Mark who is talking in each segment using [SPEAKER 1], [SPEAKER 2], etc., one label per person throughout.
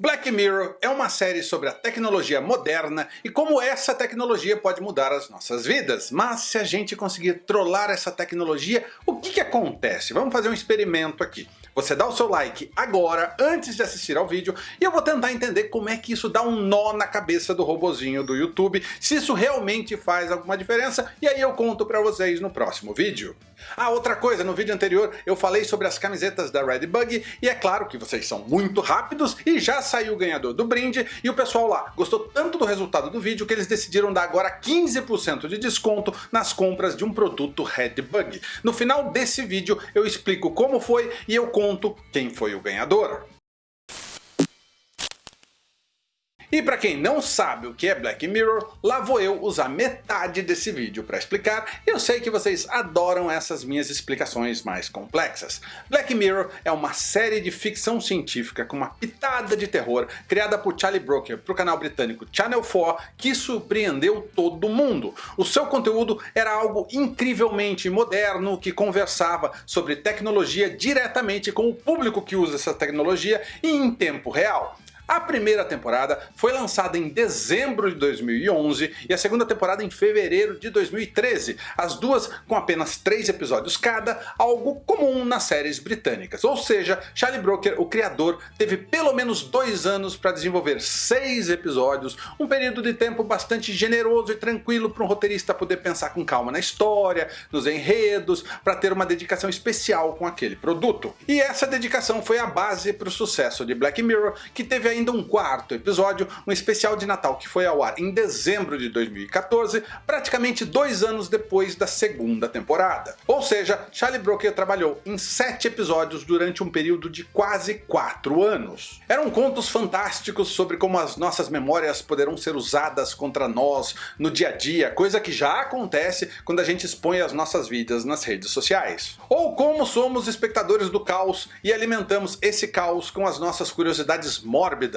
[SPEAKER 1] Black Mirror é uma série sobre a tecnologia moderna e como essa tecnologia pode mudar as nossas vidas. Mas se a gente conseguir trollar essa tecnologia, o que, que acontece? Vamos fazer um experimento aqui. Você dá o seu like agora, antes de assistir ao vídeo, e eu vou tentar entender como é que isso dá um nó na cabeça do robozinho do YouTube, se isso realmente faz alguma diferença, e aí eu conto pra vocês no próximo vídeo. Ah, outra coisa, no vídeo anterior eu falei sobre as camisetas da Redbug, e é claro que vocês são muito rápidos e já saiu o ganhador do brinde, e o pessoal lá gostou tanto do resultado do vídeo que eles decidiram dar agora 15% de desconto nas compras de um produto Redbug. No final desse vídeo eu explico como foi e eu conto quem foi o ganhador. E para quem não sabe o que é Black Mirror, lá vou eu usar metade desse vídeo para explicar, eu sei que vocês adoram essas minhas explicações mais complexas. Black Mirror é uma série de ficção científica com uma pitada de terror criada por Charlie Brooker para o canal britânico Channel 4 que surpreendeu todo mundo. O seu conteúdo era algo incrivelmente moderno que conversava sobre tecnologia diretamente com o público que usa essa tecnologia e em tempo real. A primeira temporada foi lançada em dezembro de 2011 e a segunda temporada em fevereiro de 2013, as duas com apenas três episódios cada, algo comum nas séries britânicas. Ou seja, Charlie Brooker, o criador, teve pelo menos dois anos para desenvolver seis episódios, um período de tempo bastante generoso e tranquilo para um roteirista poder pensar com calma na história, nos enredos, para ter uma dedicação especial com aquele produto. E essa dedicação foi a base para o sucesso de Black Mirror, que teve a ainda um quarto episódio, um especial de Natal que foi ao ar em dezembro de 2014, praticamente dois anos depois da segunda temporada. Ou seja, Charlie Brooker trabalhou em sete episódios durante um período de quase quatro anos. Eram contos fantásticos sobre como as nossas memórias poderão ser usadas contra nós no dia a dia, coisa que já acontece quando a gente expõe as nossas vidas nas redes sociais. Ou como somos espectadores do caos e alimentamos esse caos com as nossas curiosidades mórbidas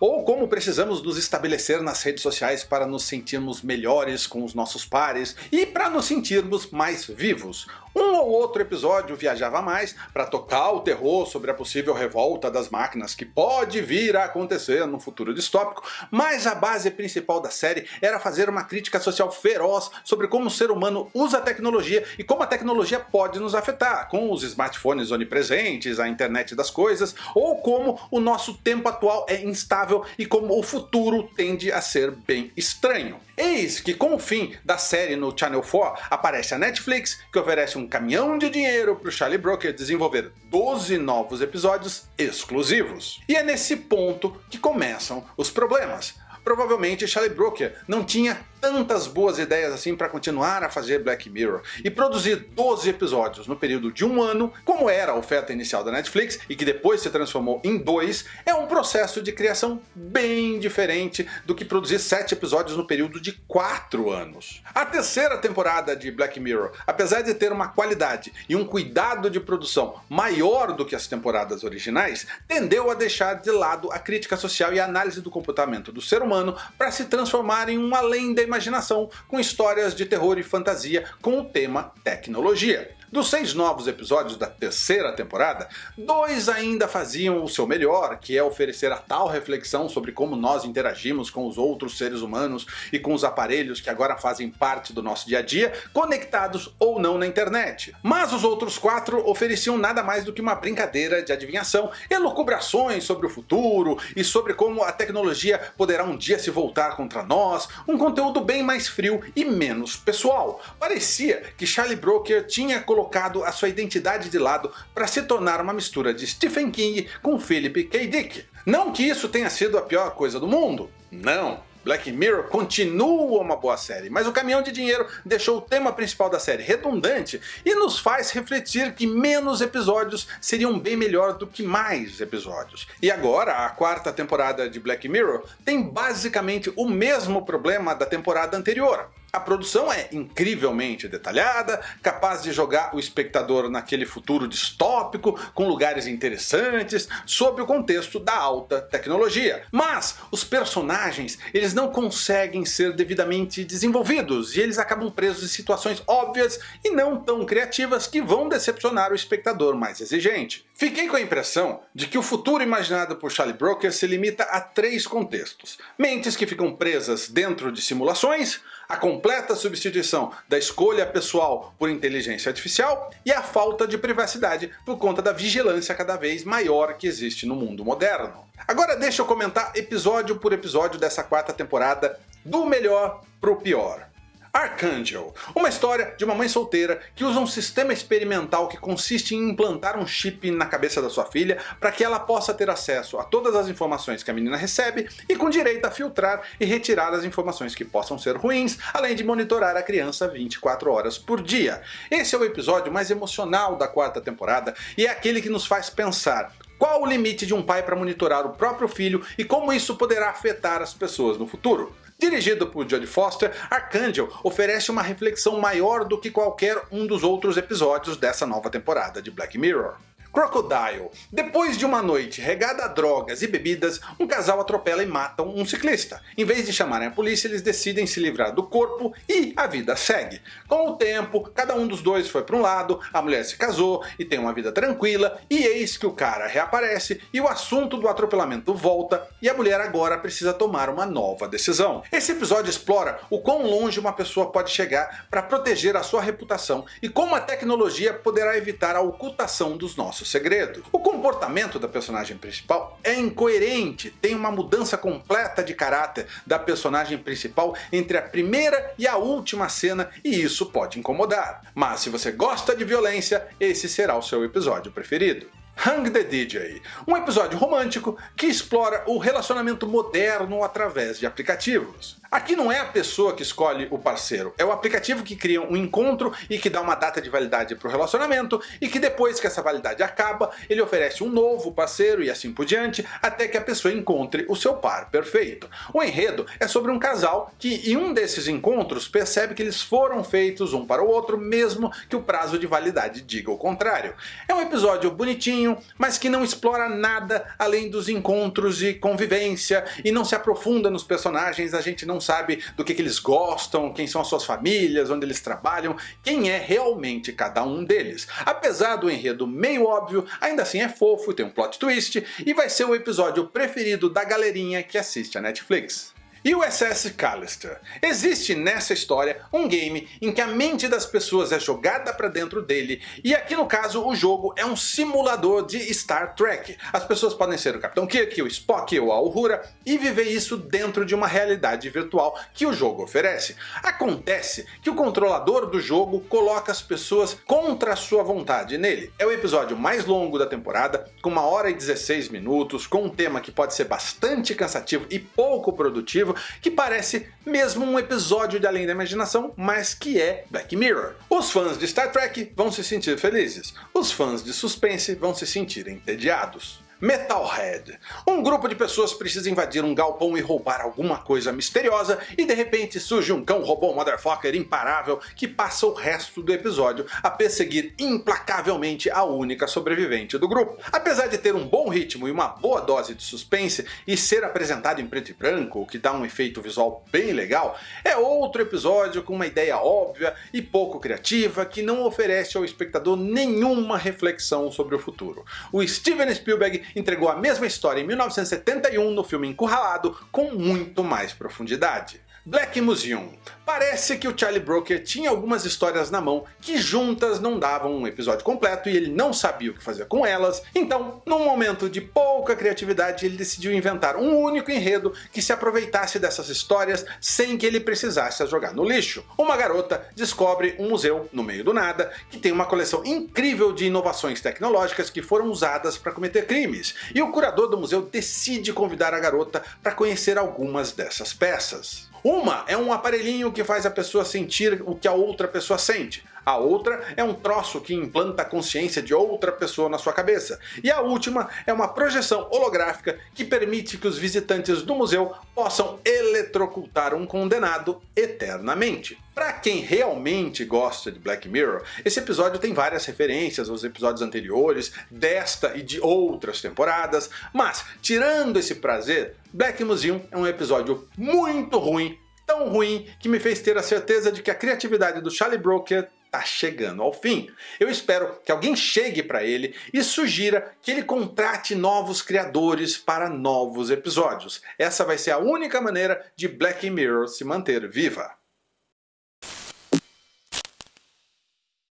[SPEAKER 1] ou como precisamos nos estabelecer nas redes sociais para nos sentirmos melhores com os nossos pares e para nos sentirmos mais vivos. Um ou outro episódio viajava mais para tocar o terror sobre a possível revolta das máquinas que pode vir a acontecer no futuro distópico, mas a base principal da série era fazer uma crítica social feroz sobre como o ser humano usa a tecnologia e como a tecnologia pode nos afetar, com os smartphones onipresentes, a internet das coisas, ou como o nosso tempo atual é instável e como o futuro tende a ser bem estranho. Eis que com o fim da série no Channel 4 aparece a Netflix, que oferece um caminhão de dinheiro para o Charlie Brooker desenvolver 12 novos episódios exclusivos. E é nesse ponto que começam os problemas. Provavelmente Charlie Brooker não tinha tantas boas ideias assim para continuar a fazer Black Mirror e produzir 12 episódios no período de um ano, como era a oferta inicial da Netflix e que depois se transformou em dois, é um processo de criação bem diferente do que produzir 7 episódios no período de 4 anos. A terceira temporada de Black Mirror, apesar de ter uma qualidade e um cuidado de produção maior do que as temporadas originais, tendeu a deixar de lado a crítica social e a análise do comportamento do ser humano para se transformar em um além da imaginação com histórias de terror e fantasia com o tema tecnologia. Dos seis novos episódios da terceira temporada, dois ainda faziam o seu melhor, que é oferecer a tal reflexão sobre como nós interagimos com os outros seres humanos e com os aparelhos que agora fazem parte do nosso dia a dia, conectados ou não na internet. Mas os outros quatro ofereciam nada mais do que uma brincadeira de adivinhação, elucubrações sobre o futuro e sobre como a tecnologia poderá um dia se voltar contra nós, um conteúdo bem mais frio e menos pessoal. Parecia que Charlie Brooker tinha colocado colocado a sua identidade de lado para se tornar uma mistura de Stephen King com Philip K. Dick. Não que isso tenha sido a pior coisa do mundo, não. Black Mirror continua uma boa série, mas o caminhão de dinheiro deixou o tema principal da série redundante e nos faz refletir que menos episódios seriam bem melhor do que mais episódios. E agora, a quarta temporada de Black Mirror tem basicamente o mesmo problema da temporada anterior. A produção é incrivelmente detalhada, capaz de jogar o espectador naquele futuro distópico, com lugares interessantes, sob o contexto da alta tecnologia. Mas os personagens eles não conseguem ser devidamente desenvolvidos e eles acabam presos em situações óbvias e não tão criativas que vão decepcionar o espectador mais exigente. Fiquei com a impressão de que o futuro imaginado por Charlie Brooker se limita a três contextos. Mentes que ficam presas dentro de simulações, a completa substituição da escolha pessoal por inteligência artificial e a falta de privacidade por conta da vigilância cada vez maior que existe no mundo moderno. Agora deixa eu comentar episódio por episódio dessa quarta temporada, do melhor pro pior. Archangel, uma história de uma mãe solteira que usa um sistema experimental que consiste em implantar um chip na cabeça da sua filha para que ela possa ter acesso a todas as informações que a menina recebe e com direito a filtrar e retirar as informações que possam ser ruins, além de monitorar a criança 24 horas por dia. Esse é o episódio mais emocional da quarta temporada e é aquele que nos faz pensar qual o limite de um pai para monitorar o próprio filho e como isso poderá afetar as pessoas no futuro? Dirigido por Jodie Foster, Archangel oferece uma reflexão maior do que qualquer um dos outros episódios dessa nova temporada de Black Mirror. Crocodile. Depois de uma noite regada a drogas e bebidas, um casal atropela e mata um ciclista. Em vez de chamarem a polícia, eles decidem se livrar do corpo e a vida segue. Com o tempo, cada um dos dois foi para um lado, a mulher se casou e tem uma vida tranquila, e eis que o cara reaparece e o assunto do atropelamento volta e a mulher agora precisa tomar uma nova decisão. Esse episódio explora o quão longe uma pessoa pode chegar para proteger a sua reputação e como a tecnologia poderá evitar a ocultação dos nossos nosso segredo. O comportamento da personagem principal é incoerente, tem uma mudança completa de caráter da personagem principal entre a primeira e a última cena e isso pode incomodar. Mas se você gosta de violência, esse será o seu episódio preferido. Hang the DJ, um episódio romântico que explora o relacionamento moderno através de aplicativos. Aqui não é a pessoa que escolhe o parceiro, é o aplicativo que cria um encontro e que dá uma data de validade para o relacionamento e que depois que essa validade acaba, ele oferece um novo parceiro e assim por diante, até que a pessoa encontre o seu par perfeito. O enredo é sobre um casal que em um desses encontros percebe que eles foram feitos um para o outro, mesmo que o prazo de validade diga o contrário. É um episódio bonitinho, mas que não explora nada além dos encontros e convivência e não se aprofunda nos personagens, a gente não sabe do que, que eles gostam, quem são as suas famílias, onde eles trabalham, quem é realmente cada um deles. Apesar do enredo meio óbvio, ainda assim é fofo, tem um plot twist e vai ser o episódio preferido da galerinha que assiste a Netflix. E o SS Callister. Existe nessa história um game em que a mente das pessoas é jogada para dentro dele, e aqui no caso o jogo é um simulador de Star Trek. As pessoas podem ser o Capitão Kirk, o Spock ou a Uhura e viver isso dentro de uma realidade virtual que o jogo oferece. Acontece que o controlador do jogo coloca as pessoas contra a sua vontade nele. É o episódio mais longo da temporada, com uma hora e 16 minutos, com um tema que pode ser bastante cansativo e pouco produtivo, que parece mesmo um episódio de Além da Imaginação, mas que é Black Mirror. Os fãs de Star Trek vão se sentir felizes, os fãs de suspense vão se sentir entediados. Metalhead. Um grupo de pessoas precisa invadir um galpão e roubar alguma coisa misteriosa e de repente surge um cão robô motherfucker imparável que passa o resto do episódio a perseguir implacavelmente a única sobrevivente do grupo. Apesar de ter um bom ritmo e uma boa dose de suspense e ser apresentado em preto e branco, o que dá um efeito visual bem legal, é outro episódio com uma ideia óbvia e pouco criativa que não oferece ao espectador nenhuma reflexão sobre o futuro. O Steven Spielberg entregou a mesma história em 1971 no filme Encurralado com muito mais profundidade. Black Museum. Parece que o Charlie Brooker tinha algumas histórias na mão que juntas não davam um episódio completo e ele não sabia o que fazer com elas, então, num momento de pouca criatividade, ele decidiu inventar um único enredo que se aproveitasse dessas histórias sem que ele precisasse as jogar no lixo. Uma garota descobre um museu no meio do nada que tem uma coleção incrível de inovações tecnológicas que foram usadas para cometer crimes, e o curador do museu decide convidar a garota para conhecer algumas dessas peças. Uma é um aparelhinho que faz a pessoa sentir o que a outra pessoa sente. A outra é um troço que implanta a consciência de outra pessoa na sua cabeça. E a última é uma projeção holográfica que permite que os visitantes do museu possam eletrocutar um condenado eternamente. Para quem realmente gosta de Black Mirror, esse episódio tem várias referências aos episódios anteriores, desta e de outras temporadas, mas tirando esse prazer, Black Museum é um episódio muito ruim, tão ruim que me fez ter a certeza de que a criatividade do Charlie Brooker tá chegando ao fim. Eu espero que alguém chegue para ele e sugira que ele contrate novos criadores para novos episódios. Essa vai ser a única maneira de Black Mirror se manter viva.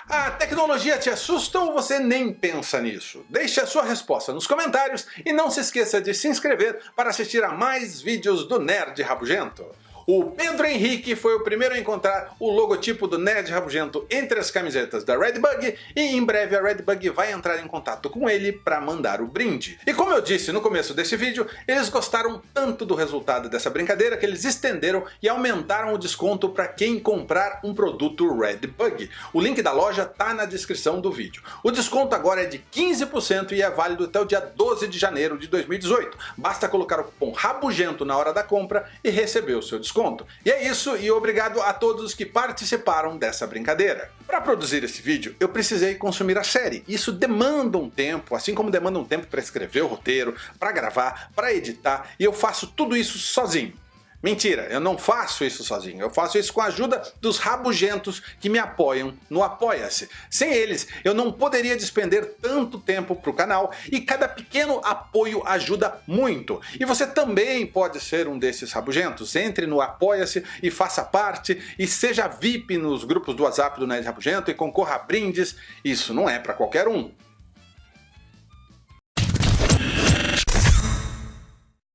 [SPEAKER 1] A tecnologia te assusta ou você nem pensa nisso? Deixe a sua resposta nos comentários e não se esqueça de se inscrever para assistir a mais vídeos do Nerd Rabugento. O Pedro Henrique foi o primeiro a encontrar o logotipo do Nerd Rabugento entre as camisetas da Redbug e em breve a Redbug vai entrar em contato com ele para mandar o brinde. E como eu disse no começo desse vídeo, eles gostaram tanto do resultado dessa brincadeira que eles estenderam e aumentaram o desconto para quem comprar um produto Redbug. O link da loja tá na descrição do vídeo. O desconto agora é de 15% e é válido até o dia 12 de janeiro de 2018. Basta colocar o cupom RABUGENTO na hora da compra e receber o seu desconto desconto. E é isso, e obrigado a todos que participaram dessa brincadeira. Para produzir esse vídeo, eu precisei consumir a série. Isso demanda um tempo, assim como demanda um tempo para escrever o roteiro, para gravar, para editar, e eu faço tudo isso sozinho. Mentira, eu não faço isso sozinho, eu faço isso com a ajuda dos rabugentos que me apoiam no Apoia-se. Sem eles, eu não poderia despender tanto tempo para o canal e cada pequeno apoio ajuda muito. E você também pode ser um desses rabugentos. Entre no Apoia-se e faça parte e seja VIP nos grupos do WhatsApp do Nerd Rabugento e concorra a brindes. Isso não é para qualquer um.